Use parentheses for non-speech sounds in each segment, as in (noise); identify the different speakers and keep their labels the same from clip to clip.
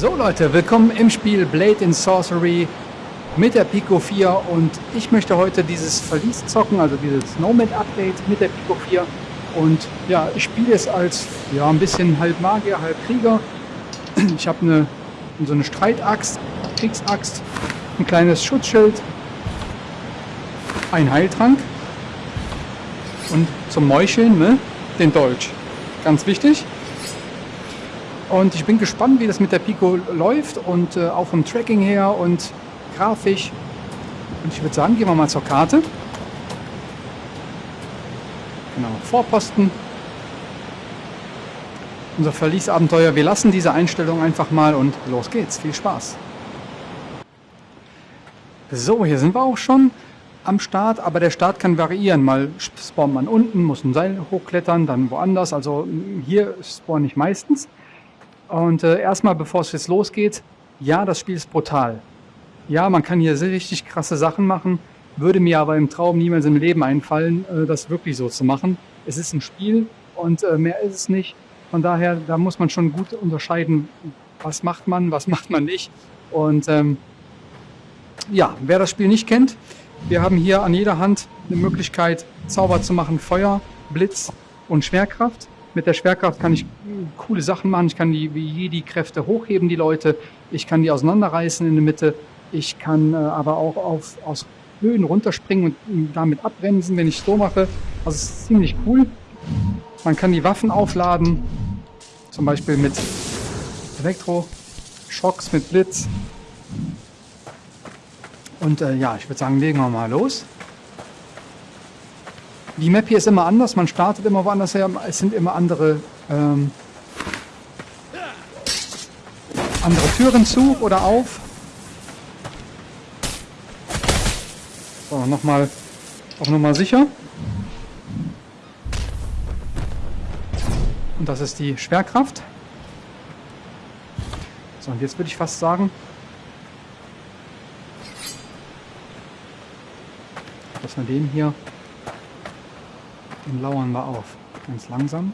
Speaker 1: So Leute, willkommen im Spiel Blade in Sorcery mit der Pico 4 und ich möchte heute dieses Verlies zocken, also dieses Nomad Update mit der Pico 4 und ja, ich spiele es als ja ein bisschen halb Magier, halb Krieger. (clears throat) Ich habe eine so eine Streitaxt, Kriegsaxt, ein kleines Schutzschild, ein Heiltrank und zum Meucheln ne, den Dolch. Ganz wichtig. Und ich bin gespannt, wie das mit der Pico läuft und äh, auch vom Tracking her und grafisch. Und ich würde sagen, gehen wir mal zur Karte. Genau, Vorposten. Unser Verliesabenteuer. Wir lassen diese Einstellung einfach mal und los geht's. Viel Spaß. So, hier sind wir auch schon am Start, aber der Start kann variieren. Mal spawnt man unten, muss ein Seil hochklettern, dann woanders. Also hier spawne ich meistens. Und äh, erstmal, bevor es jetzt losgeht, ja, das Spiel ist brutal. Ja, man kann hier sehr richtig krasse Sachen machen, würde mir aber im Traum niemals im Leben einfallen, äh, das wirklich so zu machen. Es ist ein Spiel und äh, mehr ist es nicht. Von daher, da muss man schon gut unterscheiden, was macht man, was (laughs) macht man nicht. Und ähm, ja, wer das Spiel nicht kennt, wir haben hier an jeder Hand eine Möglichkeit, Zauber zu machen, Feuer, Blitz und Schwerkraft. Mit der Schwerkraft kann ich coole Sachen machen. Ich kann die wie Jedi Kräfte hochheben, die Leute. Ich kann die auseinanderreißen in der Mitte. Ich kann äh, aber auch auf, aus Höhen runterspringen und damit abbremsen, wenn ich so mache. Also es ist ziemlich cool. Man kann die Waffen aufladen. Zum Beispiel mit Elektro-Schocks, mit Blitz. Und äh, ja, ich würde sagen, legen wir mal los. Die Map hier ist immer anders, man startet immer woanders her, es sind immer andere, ähm, andere Türen zu oder auf. So, nochmal auf Nummer sicher. Und das ist die Schwerkraft. So, und jetzt würde ich fast sagen, dass wir den hier den lauern wir auf. Ganz langsam.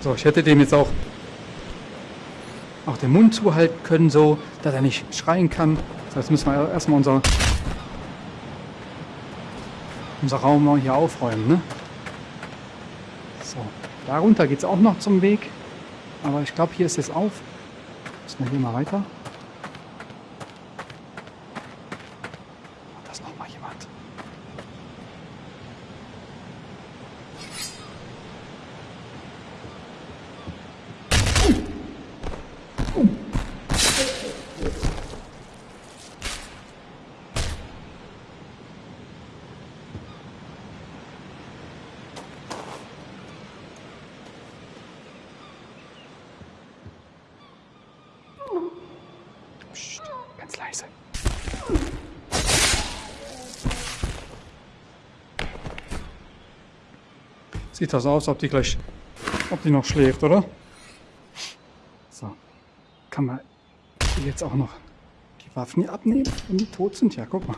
Speaker 1: So, ich hätte dem jetzt auch auch den Mund zuhalten können, so, dass er nicht schreien kann. Das müssen wir erstmal unser, unser Raum hier aufräumen. Ne? So, darunter geht es auch noch zum Weg. Aber ich glaube, hier ist es auf. Müssen wir hier mal weiter. Leise. Sieht das aus, ob die gleich, ob die noch schläft, oder? So. Kann man jetzt auch noch die Waffen hier abnehmen, wenn die tot sind? Ja, guck mal.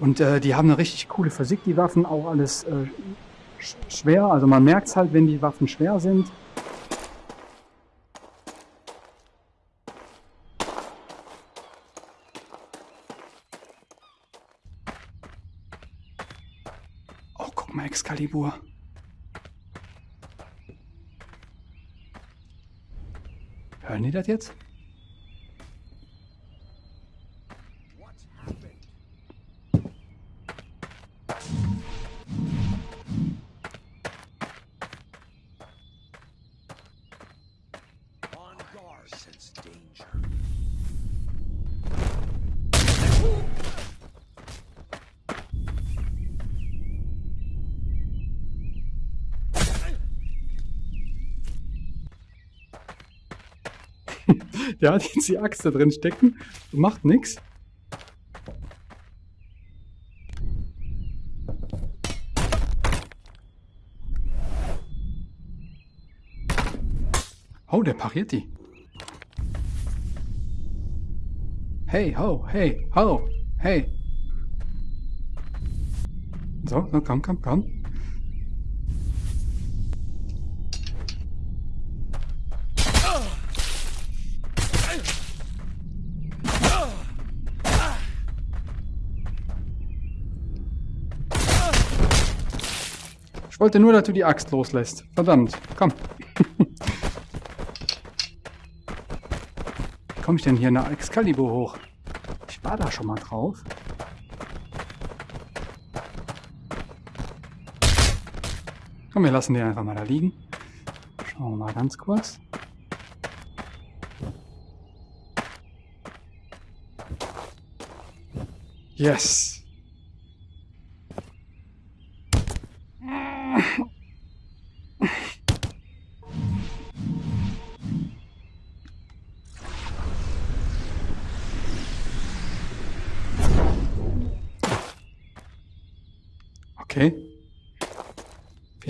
Speaker 1: Und äh, die haben eine richtig coole Physik, die Waffen, auch alles äh, schwer. Also man merkt es halt, wenn die Waffen schwer sind. Excalibur. Hören die das jetzt? Der hat jetzt die Axt da drin stecken und macht nichts. Oh, der pariert die. Hey, ho, hey, ho, hey. So, komm, komm, komm. Ich wollte nur, dass du die Axt loslässt. Verdammt, komm. (laughs) Wie komme ich denn hier nach Excalibur hoch? Ich war da schon mal drauf. Komm, wir lassen den einfach mal da liegen. Schauen wir mal ganz kurz. Yes!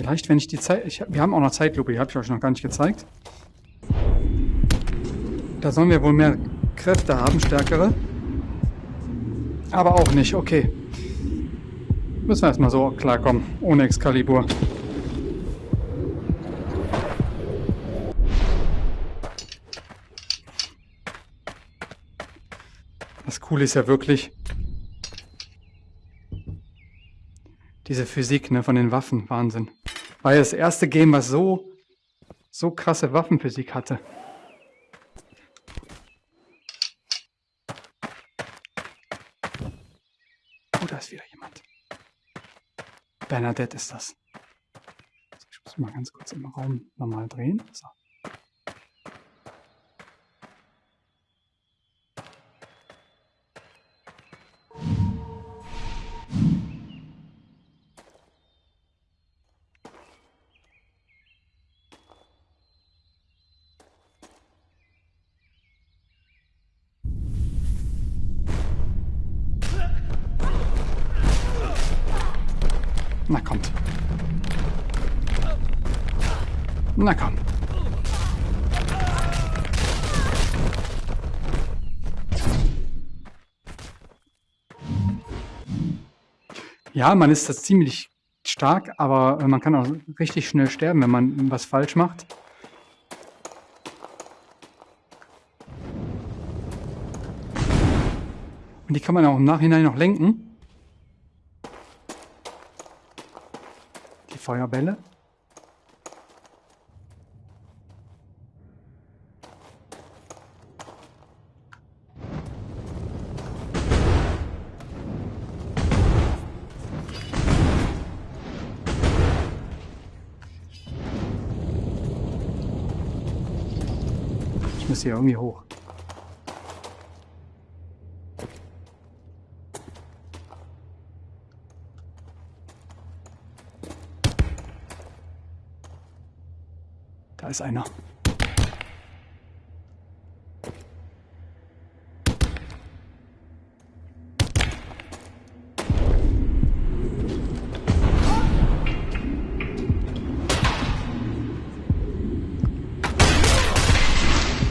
Speaker 1: Vielleicht, wenn ich die Zeit... Ich, wir haben auch noch Zeitlupe, die habe ich euch noch gar nicht gezeigt. Da sollen wir wohl mehr Kräfte haben, stärkere. Aber auch nicht, okay. Müssen wir erstmal so klarkommen, ohne Excalibur. Das Coole ist ja wirklich, Diese Physik ne, von den Waffen, Wahnsinn. War ja das erste Game, was so, so krasse Waffenphysik hatte. Oh, da ist wieder jemand. Bernadette ist das. Ich muss mal ganz kurz im Raum nochmal drehen. So. Na kommt. Na komm. Ja, man ist das ziemlich stark, aber man kann auch richtig schnell sterben, wenn man was falsch macht. Und die kann man auch im Nachhinein noch lenken. Feuerbälle. Ich muss hier irgendwie hoch. Ist einer.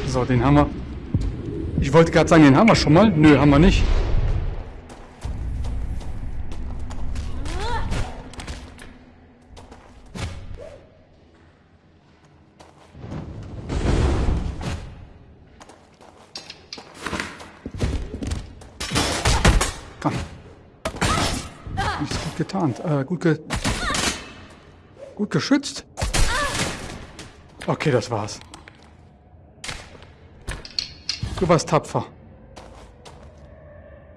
Speaker 1: So, den haben wir. Ich wollte gerade sagen, den haben wir schon mal. Nö, haben wir nicht. Getarnt. Äh, gut ge... Gut geschützt. Okay, das war's. Du warst tapfer.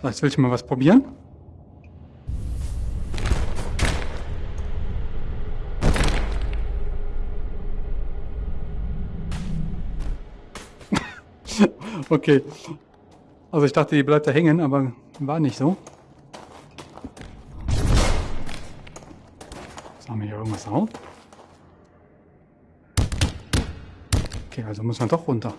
Speaker 1: So, jetzt will ich mal was probieren. (laughs) okay. Also ich dachte, die bleibt da hängen, aber war nicht so. Haben wir hier irgendwas auf? Okay, also muss man doch runter.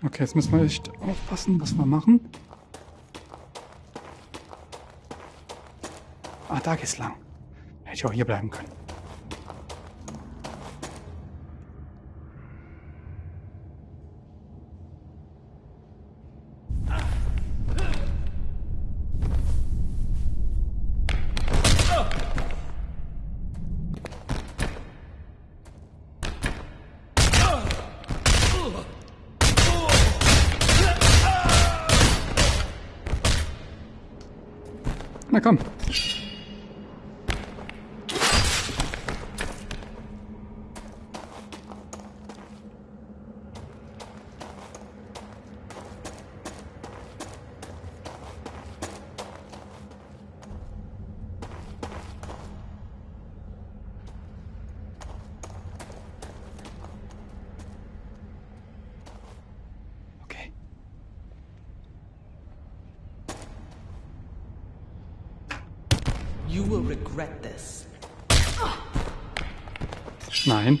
Speaker 1: Okay, jetzt müssen wir echt aufpassen, was wir machen. Ah, da geht's lang. Hätte ich auch hier bleiben können. Na komm. Okay.
Speaker 2: You will regret this.
Speaker 1: Nein.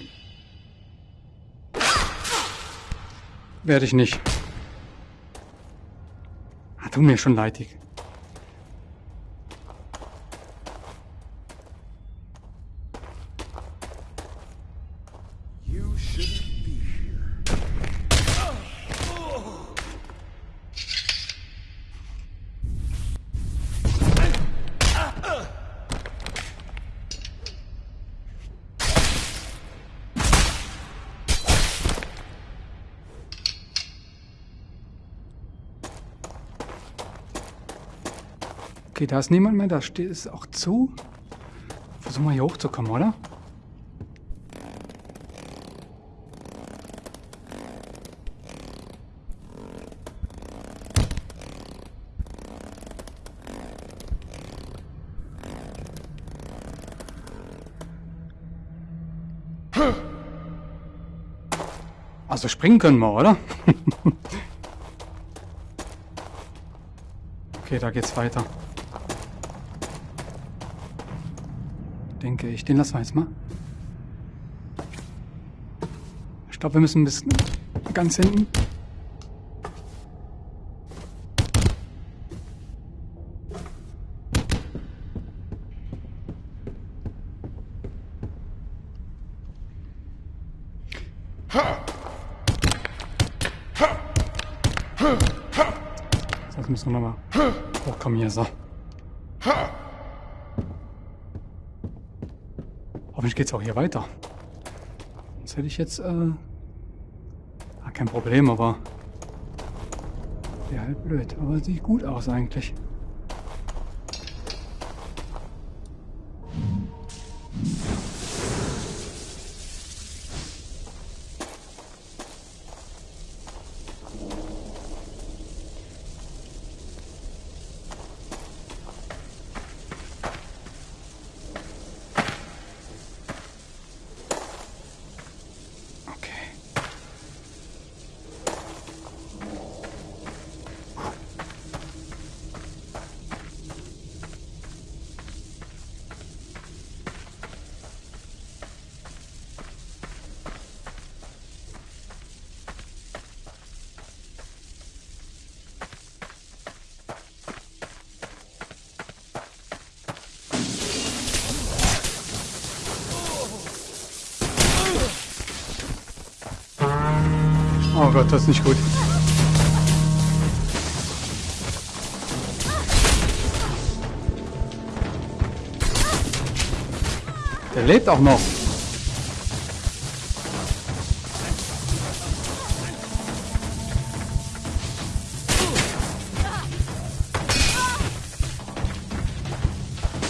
Speaker 1: Werde ich nicht. Ah, tut mir schon leidig. Okay, da ist niemand mehr. Da steht es auch zu. Versuchen wir hier hochzukommen, oder? Also springen können wir, oder? (laughs) okay, da geht's weiter. Denke ich. Den lassen wir jetzt mal. Ich glaube, wir müssen bis ganz hinten. Sonst müssen wir nochmal hochkommen hier, so. Hoffentlich geht's auch hier weiter. Sonst hätte ich jetzt, äh... Ah, kein Problem, aber... Wäre halt blöd. Aber sieht gut aus eigentlich. Gott, das ist nicht gut. Der lebt auch noch.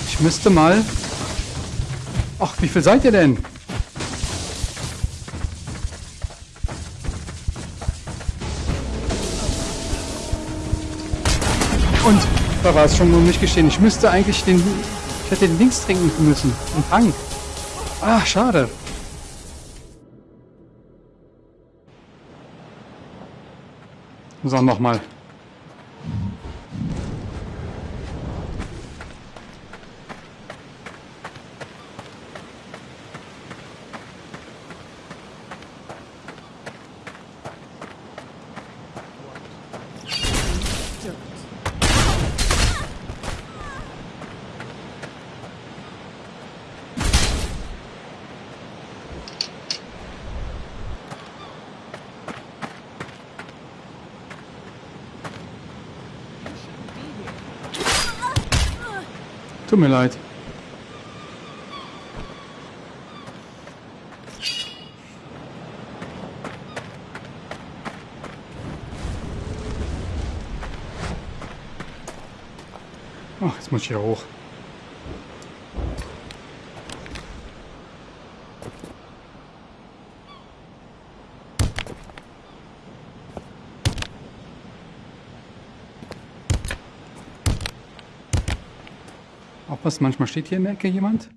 Speaker 1: Ich müsste mal... Ach, wie viel seid ihr denn? Da war es schon um mich geschehen. Ich müsste eigentlich den. Ich hätte den links trinken müssen. Den Trank. Ah, schade. So, nochmal. Tut mir leid. Ach, jetzt muss ich hier hoch. Aufpassen, manchmal steht hier in der Ecke jemand.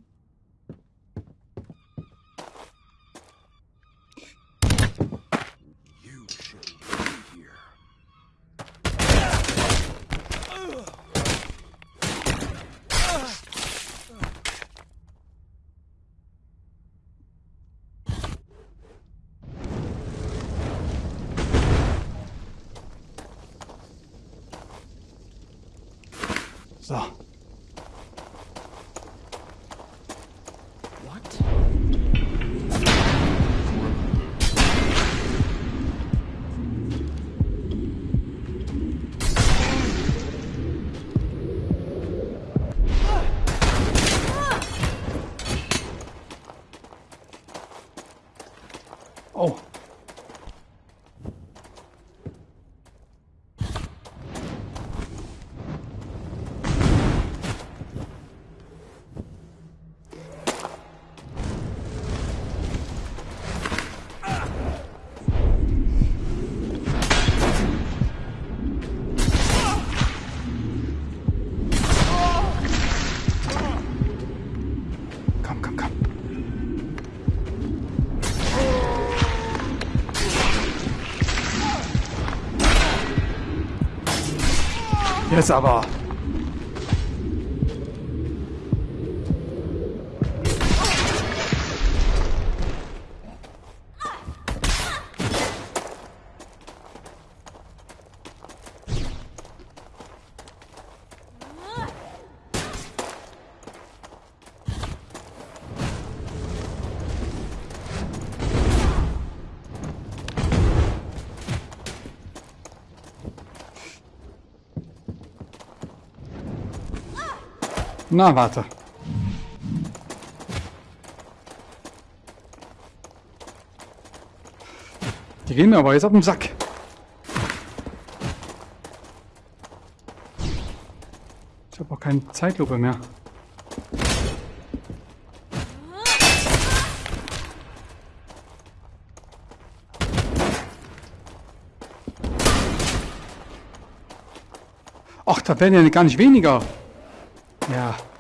Speaker 1: Jetzt aber. Na, warte. Die gehen mir aber jetzt auf den Sack. Ich habe auch keine Zeitlupe mehr. Ach, da werden ja gar nicht weniger. Ja.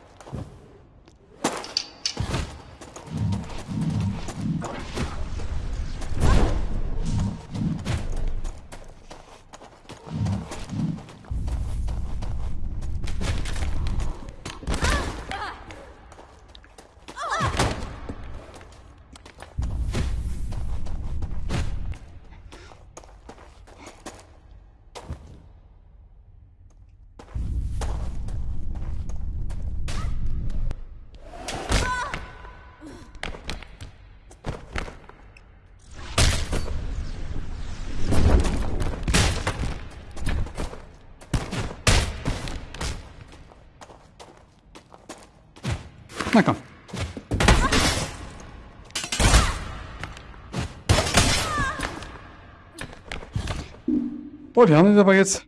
Speaker 1: Boah, die haben das aber jetzt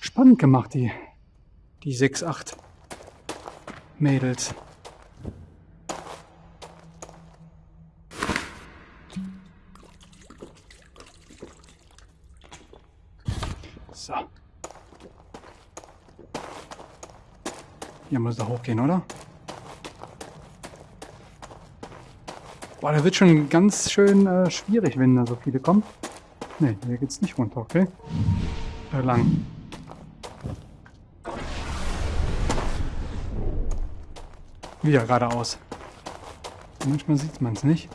Speaker 1: spannend gemacht, die, die 6, 8 Mädels. So. Hier muss da hochgehen, oder? Boah, der wird schon ganz schön äh, schwierig, wenn da so viele kommen. Ne, hier geht's nicht runter, okay? Äh, lang. Wieder geradeaus. Manchmal sieht man es nicht.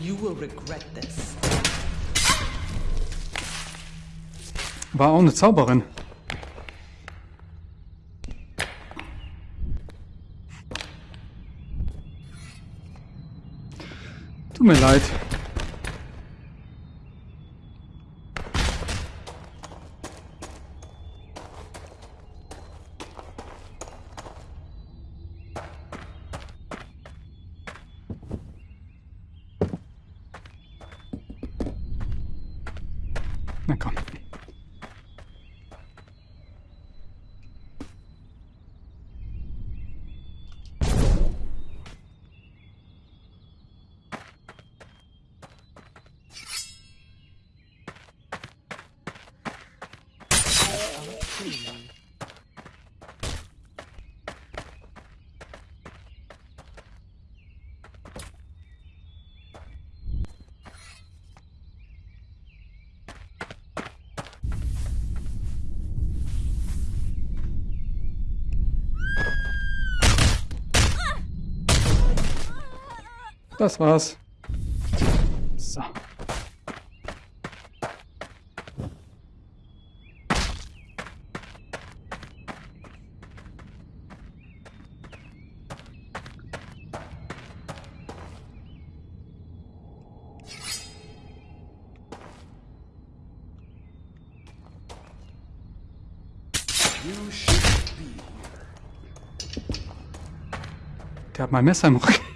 Speaker 2: You will regret this.
Speaker 1: War auch eine Zauberin. Tut mir leid. Na komm. Das war's. So. Der hat mein Messer im Rücken.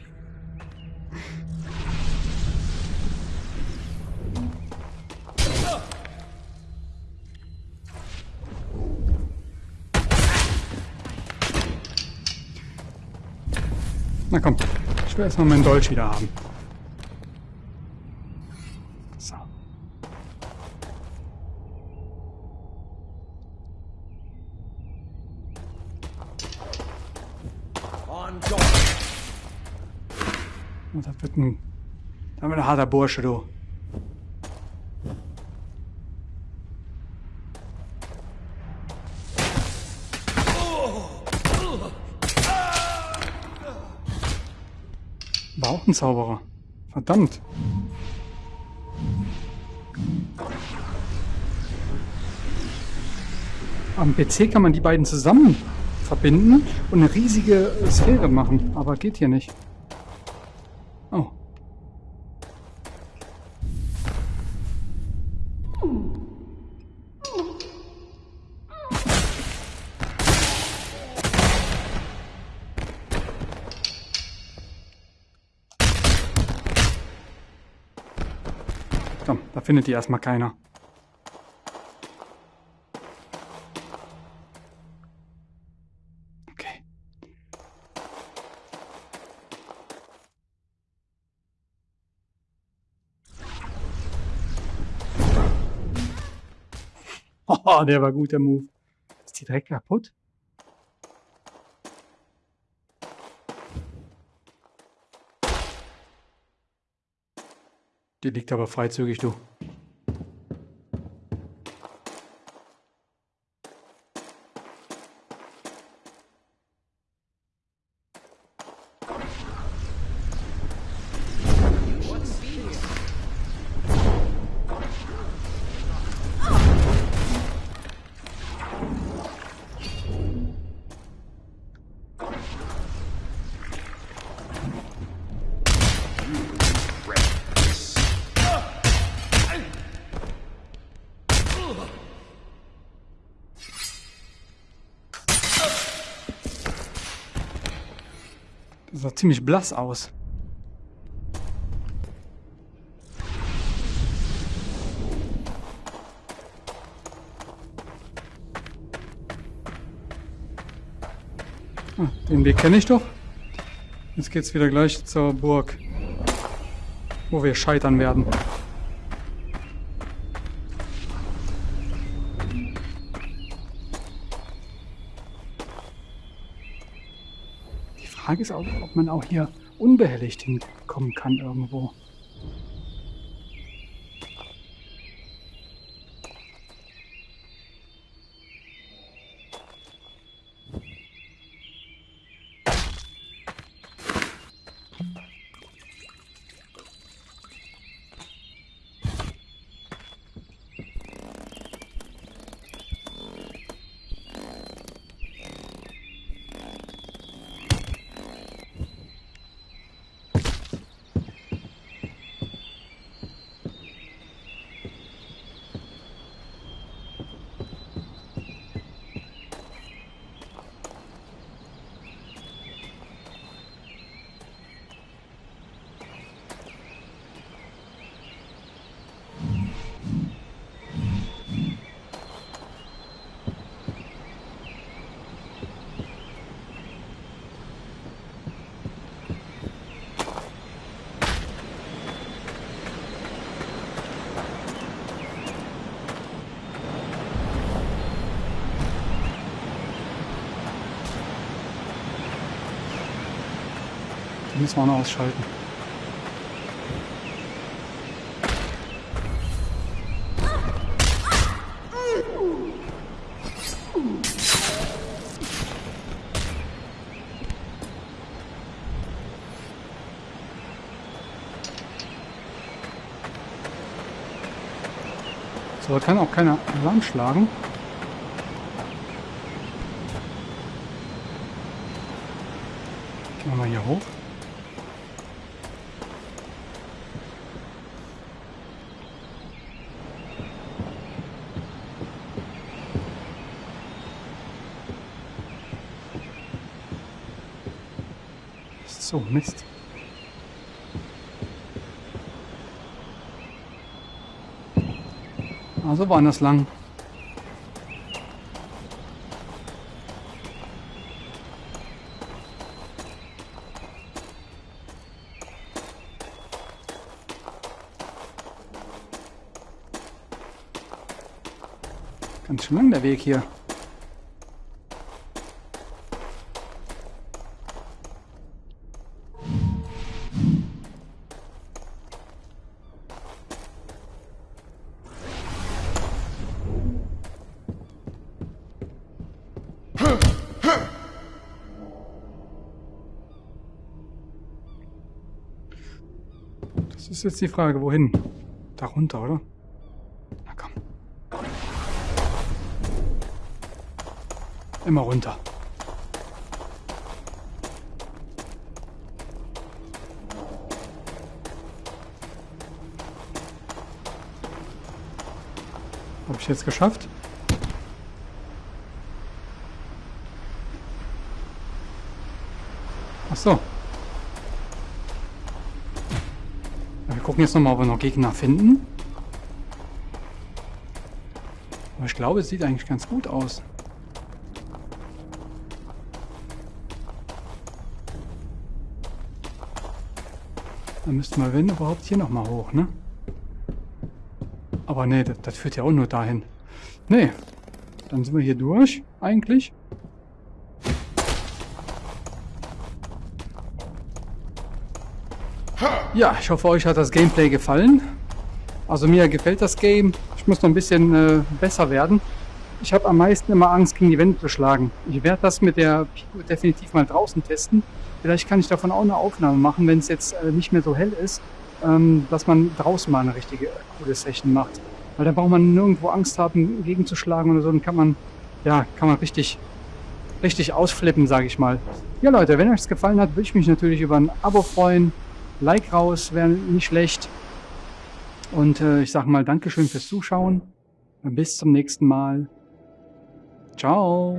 Speaker 1: Na komm, ich will erstmal meinen Dolch wieder haben. So. Und das wird ein, das wird ein harter Bursche, du. War auch ein Zauberer. Verdammt. Am PC kann man die beiden zusammen verbinden und eine riesige Sphäre machen, aber geht hier nicht. Komm, da findet die erstmal keiner. Okay. (laughs) Oh, der war gut, der Move. Ist die direkt kaputt? Die liegt aber freizügig, du. Das sah ziemlich blass aus. Ah, den Weg kenne ich doch. Jetzt geht's wieder gleich zur Burg, wo wir scheitern werden. Frage ist auch, ob man auch hier unbehelligt hinkommen kann irgendwo. Die müssen wir auch noch ausschalten. So, da kann auch keiner Alarm schlagen. Gehen wir mal hier hoch. So, Mist. Also woanders lang. Ganz schön lang der Weg hier. Ist jetzt die Frage, wohin? Da runter, oder? Na komm. Immer runter. Habe ich jetzt geschafft? Ach so. Gucken jetzt nochmal, ob wir noch Gegner finden. Aber ich glaube, es sieht eigentlich ganz gut aus. Dann müssten wir, wenn überhaupt, hier nochmal hoch, ne? Aber nee, das, das führt ja auch nur dahin. Nee, dann sind wir hier durch, eigentlich. Ja, ich hoffe, euch hat das Gameplay gefallen. Also mir gefällt das Game. Ich muss noch ein bisschen äh, besser werden. Ich habe am meisten immer Angst, gegen die Wände zu schlagen. Ich werde das mit der Pico definitiv mal draußen testen. Vielleicht kann ich davon auch eine Aufnahme machen, wenn es jetzt äh, nicht mehr so hell ist, ähm, dass man draußen mal eine richtige äh, coole Session macht. Weil da braucht man nirgendwo Angst haben, gegenzuschlagen oder so. Dann kann man, ja, kann man richtig, richtig ausflippen, sage ich mal. Ja Leute, wenn euch es gefallen hat, würde ich mich natürlich über ein Abo freuen. Like raus, wäre nicht schlecht. Und äh, ich sage mal Dankeschön fürs Zuschauen. Bis zum nächsten Mal. Ciao.